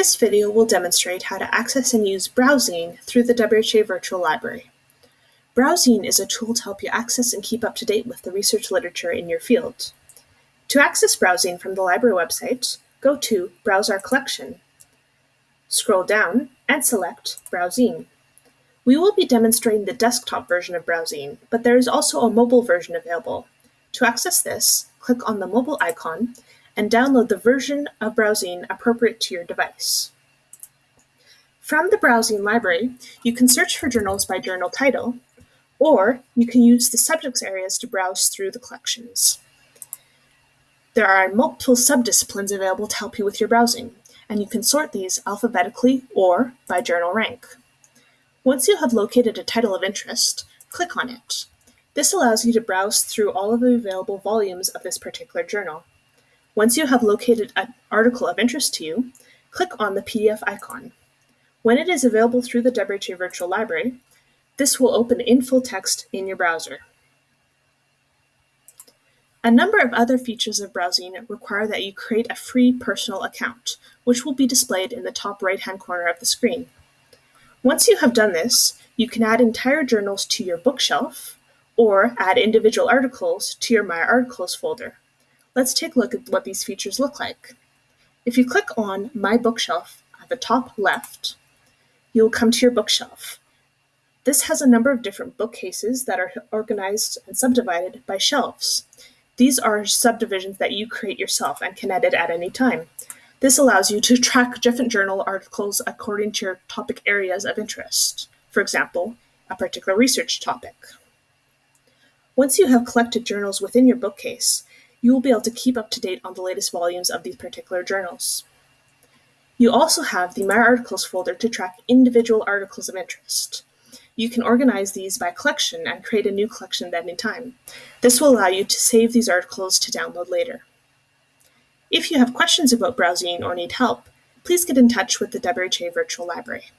This video will demonstrate how to access and use Browzine through the WHA Virtual Library. Browzine is a tool to help you access and keep up to date with the research literature in your field. To access Browzine from the library website, go to Browse Our Collection, scroll down, and select Browzine. We will be demonstrating the desktop version of Browzine, but there is also a mobile version available. To access this, click on the mobile icon and download the version of Browzine appropriate to your device. From the Browzine library, you can search for journals by journal title, or you can use the subjects areas to browse through the collections. There are multiple subdisciplines available to help you with your browsing, and you can sort these alphabetically or by journal rank. Once you have located a title of interest, click on it. This allows you to browse through all of the available volumes of this particular journal. Once you have located an article of interest to you, click on the PDF icon. When it is available through the WHA Virtual Library, this will open in full text in your browser. A number of other features of Browzine require that you create a free personal account, which will be displayed in the top right-hand corner of the screen. Once you have done this, you can add entire journals to your bookshelf, or add individual articles to your My Articles folder. Let's take a look at what these features look like. If you click on My Bookshelf at the top left, you'll come to your bookshelf. This has a number of different bookcases that are organized and subdivided by shelves. These are subdivisions that you create yourself and can edit at any time. This allows you to track different journal articles according to your topic areas of interest. For example, a particular research topic. Once you have collected journals within your bookcase, you will be able to keep up to date on the latest volumes of these particular journals. You also have the My Articles folder to track individual articles of interest. You can organize these by collection and create a new collection at any time. This will allow you to save these articles to download later. If you have questions about Browzine or need help, please get in touch with the WHA Virtual Library.